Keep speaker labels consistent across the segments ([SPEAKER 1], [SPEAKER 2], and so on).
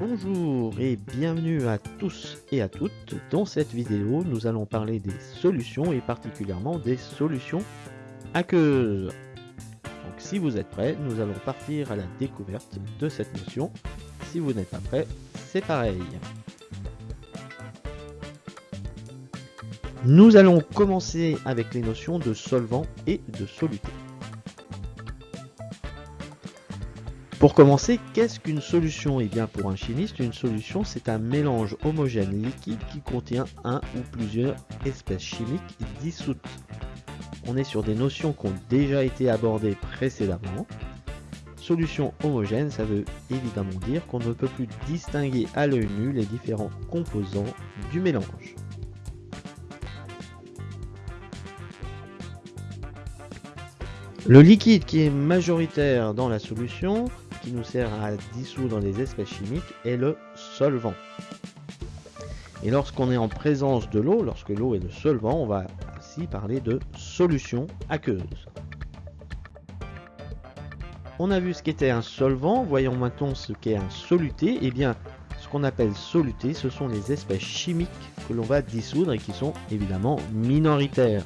[SPEAKER 1] Bonjour et bienvenue à tous et à toutes. Dans cette vidéo, nous allons parler des solutions et particulièrement des solutions aqueuses. Donc si vous êtes prêts, nous allons partir à la découverte de cette notion. Si vous n'êtes pas prêt, c'est pareil. Nous allons commencer avec les notions de solvant et de soluté. Pour commencer, qu'est-ce qu'une solution? Eh bien pour un chimiste, une solution c'est un mélange homogène liquide qui contient un ou plusieurs espèces chimiques dissoutes. On est sur des notions qui ont déjà été abordées précédemment. Solution homogène, ça veut évidemment dire qu'on ne peut plus distinguer à l'œil nu les différents composants du mélange. Le liquide qui est majoritaire dans la solution qui nous sert à dissoudre les espèces chimiques est le solvant. Et lorsqu'on est en présence de l'eau, lorsque l'eau est le solvant, on va ainsi parler de solution aqueuse. On a vu ce qu'était un solvant, voyons maintenant ce qu'est un soluté. Eh bien, ce qu'on appelle soluté, ce sont les espèces chimiques que l'on va dissoudre et qui sont évidemment minoritaires.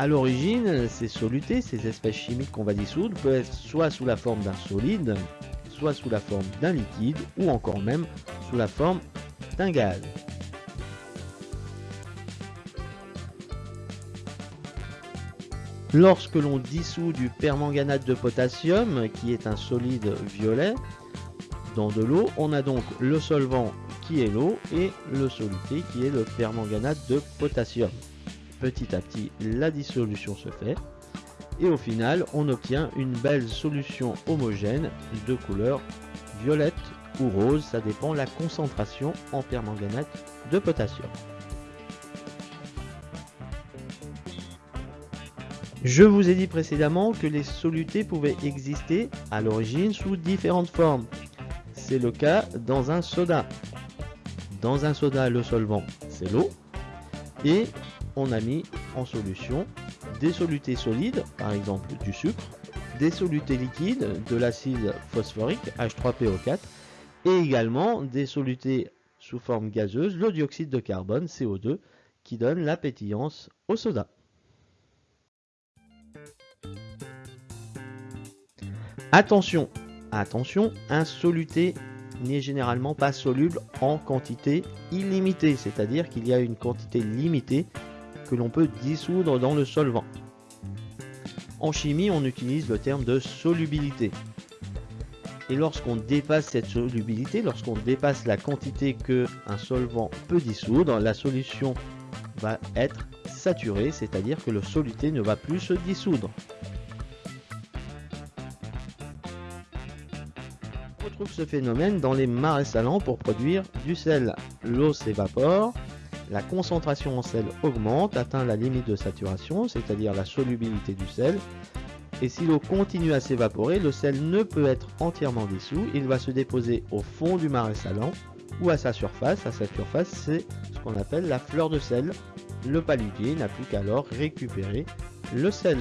[SPEAKER 1] A l'origine, ces solutés, ces espèces chimiques qu'on va dissoudre, peuvent être soit sous la forme d'un solide, soit sous la forme d'un liquide, ou encore même sous la forme d'un gaz. Lorsque l'on dissout du permanganate de potassium, qui est un solide violet, dans de l'eau, on a donc le solvant qui est l'eau et le soluté qui est le permanganate de potassium petit à petit la dissolution se fait et au final on obtient une belle solution homogène de couleur violette ou rose, ça dépend la concentration en permanganate de potassium. Je vous ai dit précédemment que les solutés pouvaient exister à l'origine sous différentes formes. C'est le cas dans un soda. Dans un soda, le solvant, c'est l'eau. Et on a mis en solution des solutés solides, par exemple du sucre, des solutés liquides, de l'acide phosphorique H3PO4, et également des solutés sous forme gazeuse, le dioxyde de carbone, CO2, qui donne la pétillance au soda. Attention, attention, un soluté n'est généralement pas soluble en quantité illimitée, c'est-à-dire qu'il y a une quantité limitée que l'on peut dissoudre dans le solvant. En chimie, on utilise le terme de solubilité. Et lorsqu'on dépasse cette solubilité, lorsqu'on dépasse la quantité que un solvant peut dissoudre, la solution va être saturée, c'est-à-dire que le soluté ne va plus se dissoudre. On retrouve ce phénomène dans les marais salants pour produire du sel. L'eau s'évapore, la concentration en sel augmente, atteint la limite de saturation, c'est-à-dire la solubilité du sel. Et si l'eau continue à s'évaporer, le sel ne peut être entièrement dissous, il va se déposer au fond du marais salant ou à sa surface. À sa surface, c'est ce qu'on appelle la fleur de sel. Le paludier n'a plus qu'à alors récupérer le sel.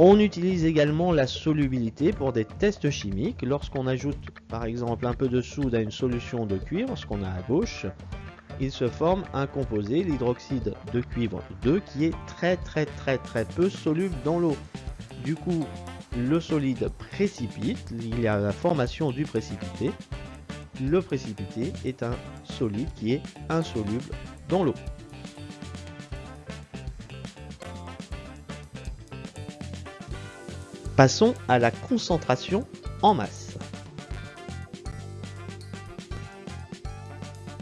[SPEAKER 1] On utilise également la solubilité pour des tests chimiques. Lorsqu'on ajoute par exemple un peu de soude à une solution de cuivre, ce qu'on a à gauche, il se forme un composé, l'hydroxyde de cuivre 2, qui est très très très très peu soluble dans l'eau. Du coup, le solide précipite, il y a la formation du précipité. Le précipité est un solide qui est insoluble dans l'eau. Passons à la concentration en masse.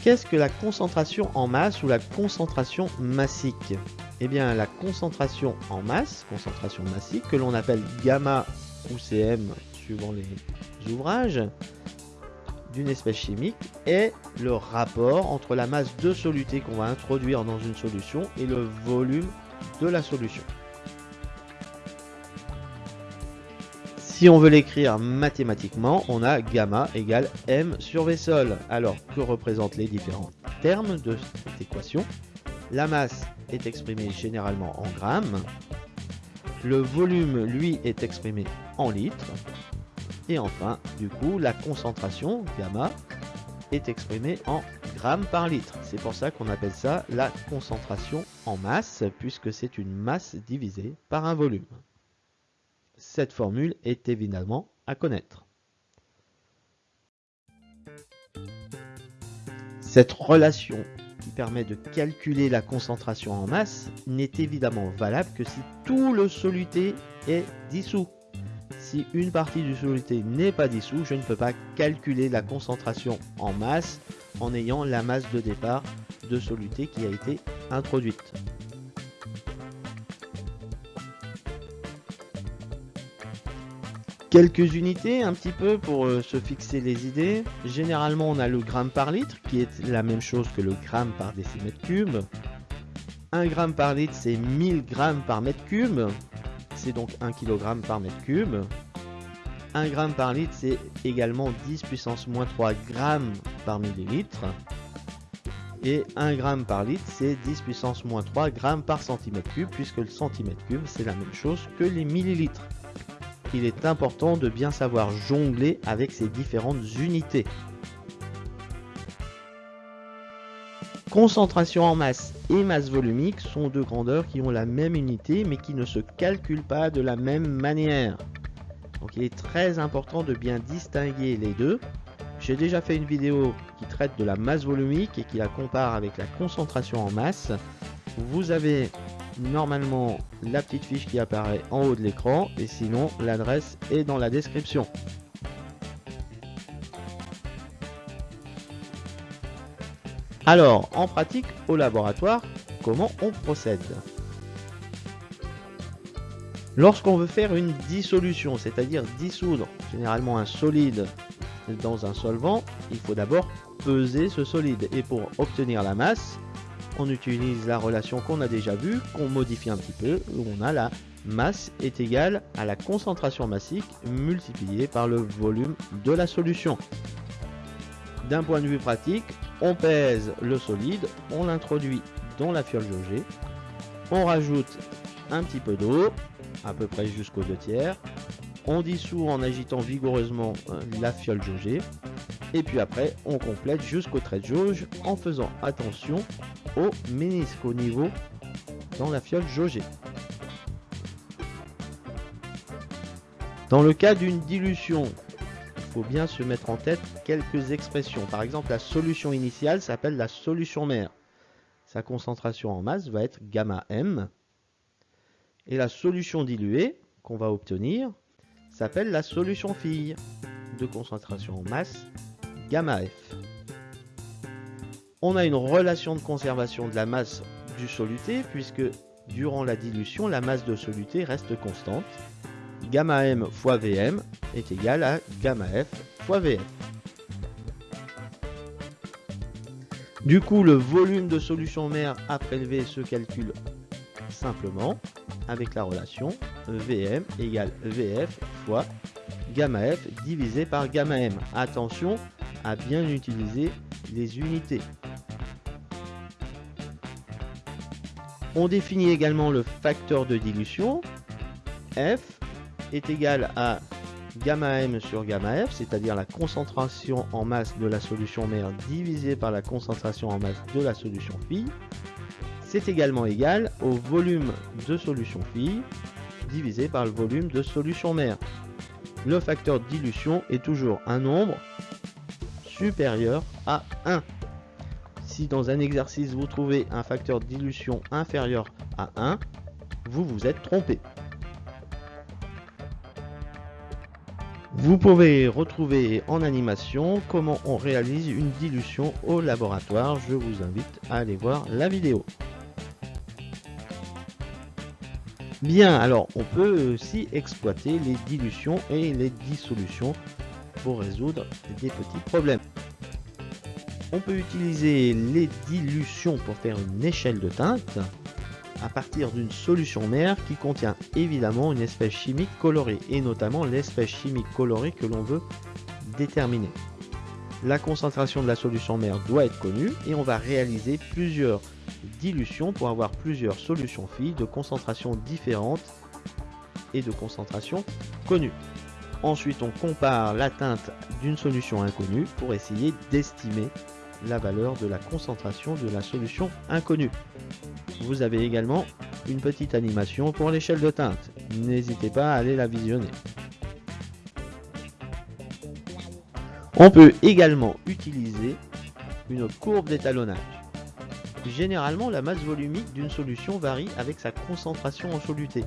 [SPEAKER 1] Qu'est-ce que la concentration en masse ou la concentration massique? Eh bien la concentration en masse, concentration massique, que l'on appelle gamma ou CM suivant les ouvrages, d'une espèce chimique est le rapport entre la masse de soluté qu'on va introduire dans une solution et le volume de la solution. Si on veut l'écrire mathématiquement, on a gamma égale m sur v sol. Alors, que représentent les différents termes de cette équation? La masse est exprimée généralement en grammes. Le volume, lui, est exprimé en litres. Et enfin, du coup, la concentration, gamma, est exprimée en grammes par litre. C'est pour ça qu'on appelle ça la concentration en masse, puisque c'est une masse divisée par un volume. Cette formule est évidemment à connaître. Cette relation qui permet de calculer la concentration en masse n'est évidemment valable que si tout le soluté est dissous. Si une partie du soluté n'est pas dissous, je ne peux pas calculer la concentration en masse en ayant la masse de départ de soluté qui a été introduite. Quelques unités un petit peu pour euh, se fixer les idées. Généralement on a le gramme par litre qui est la même chose que le gramme par décimètre cube. 1 gramme par litre c'est 1000 grammes par mètre cube. C'est donc 1 kg par mètre cube. 1 gramme par litre c'est également 10 puissance moins 3 grammes par millilitre. Et 1 gramme par litre c'est 10 puissance moins 3 grammes par centimètre cube puisque le centimètre cube c'est la même chose que les millilitres il est important de bien savoir jongler avec ces différentes unités. Concentration en masse et masse volumique sont deux grandeurs qui ont la même unité mais qui ne se calculent pas de la même manière. Donc il est très important de bien distinguer les deux. J'ai déjà fait une vidéo qui traite de la masse volumique et qui la compare avec la concentration en masse. Vous avez normalement la petite fiche qui apparaît en haut de l'écran et sinon l'adresse est dans la description. Alors, en pratique, au laboratoire, comment on procède? Lorsqu'on veut faire une dissolution, c'est-à-dire dissoudre généralement un solide dans un solvant, il faut d'abord peser ce solide. Et pour obtenir la masse, on utilise la relation qu'on a déjà vue, qu'on modifie un petit peu, où on a la masse est égale à la concentration massique multipliée par le volume de la solution. D'un point de vue pratique, on pèse le solide, on l'introduit dans la fiole jaugée, on rajoute un petit peu d'eau, à peu près jusqu'aux deux tiers, on dissout en agitant vigoureusement euh, la fiole jaugée, et puis après on complète jusqu'au trait de jauge en faisant attention au ménisque au niveau dans la fiole jaugée. Dans le cas d'une dilution, il faut bien se mettre en tête quelques expressions. Par exemple, la solution initiale s'appelle la solution mère. Sa concentration en masse va être gamma m. Et la solution diluée qu'on va obtenir s'appelle la solution fille de concentration en masse gamma f. On a une relation de conservation de la masse du soluté puisque durant la dilution, la masse de soluté reste constante. Gamma m fois Vm est égal à gamma f fois Vf. Du coup, le volume de solution mère à prélever se calcule simplement avec la relation Vm égale Vf fois gamma f divisé par gamma m. Attention à bien utiliser les unités. On définit également le facteur de dilution. F est égal à gamma m sur gamma f, c'est-à-dire la concentration en masse de la solution mère divisée par la concentration en masse de la solution fille. C'est également égal au volume de solution fille divisé par le volume de solution mère. Le facteur de dilution est toujours un nombre supérieur à 1. Si dans un exercice vous trouvez un facteur dilution inférieur à 1, vous vous êtes trompé. Vous pouvez retrouver en animation comment on réalise une dilution au laboratoire. Je vous invite à aller voir la vidéo. Bien, alors on peut aussi exploiter les dilutions et les dissolutions pour résoudre des petits problèmes. On peut utiliser les dilutions pour faire une échelle de teinte à partir d'une solution mère qui contient évidemment une espèce chimique colorée et notamment l'espèce chimique colorée que l'on veut déterminer. La concentration de la solution mère doit être connue et on va réaliser plusieurs dilutions pour avoir plusieurs solutions filles de concentration différentes et de concentration connue. Ensuite, on compare l'atteinte d'une solution inconnue pour essayer d'estimer la valeur de la concentration de la solution inconnue. Vous avez également une petite animation pour l'échelle de teinte. N'hésitez pas à aller la visionner. On peut également utiliser une courbe d'étalonnage. Généralement, la masse volumique d'une solution varie avec sa concentration en soluté,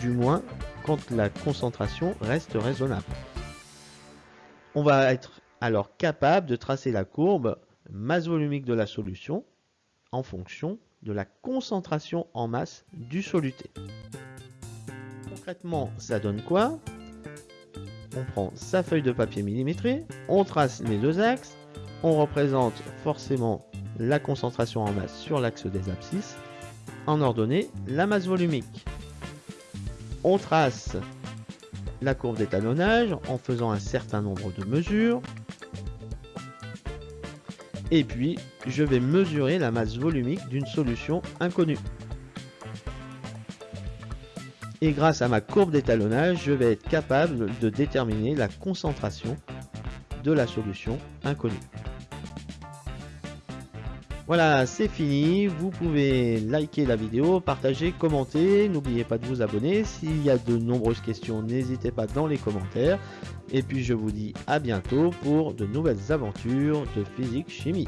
[SPEAKER 1] du moins quand la concentration reste raisonnable. On va être alors capable de tracer la courbe masse volumique de la solution en fonction de la concentration en masse du soluté. Concrètement, ça donne quoi? On prend sa feuille de papier millimétrée, on trace les deux axes, on représente forcément la concentration en masse sur l'axe des abscisses, en ordonnée la masse volumique. On trace la courbe d'étalonnage en faisant un certain nombre de mesures, et puis, je vais mesurer la masse volumique d'une solution inconnue. Et grâce à ma courbe d'étalonnage, je vais être capable de déterminer la concentration de la solution inconnue. Voilà, c'est fini. Vous pouvez liker la vidéo, partager, commenter. N'oubliez pas de vous abonner. S'il y a de nombreuses questions, n'hésitez pas dans les commentaires. Et puis je vous dis à bientôt pour de nouvelles aventures de physique chimie.